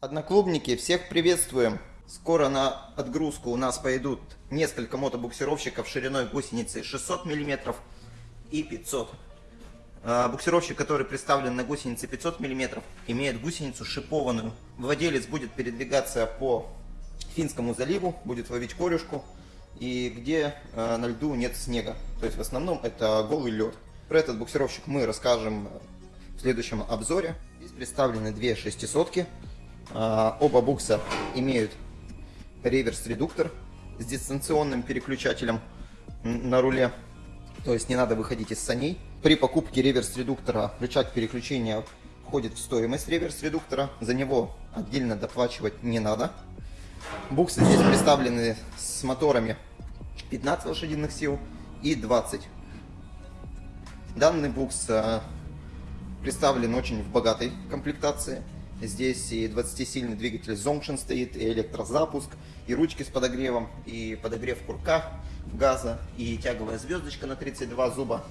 Одноклубники, всех приветствуем! Скоро на отгрузку у нас пойдут несколько мотобуксировщиков шириной гусеницы 600 мм и 500 а, Буксировщик, который представлен на гусенице 500 мм, имеет гусеницу шипованную. Владелец будет передвигаться по Финскому заливу, будет ловить корюшку, и где э, на льду нет снега. То есть в основном это голый лед. Про этот буксировщик мы расскажем в следующем обзоре. Здесь представлены две шестисотки. Э, оба букса имеют реверс-редуктор с дистанционным переключателем на руле. То есть не надо выходить из саней. При покупке реверс-редуктора рычаг переключения входит в стоимость реверс-редуктора. За него отдельно доплачивать не надо. Буксы здесь представлены с моторами 15 лошадиных сил и 20. Данный букс э, представлен очень в богатой комплектации. Здесь и 20-сильный двигатель Zonction стоит, и электрозапуск, и ручки с подогревом, и подогрев курка газа, и тяговая звездочка на 32 зуба.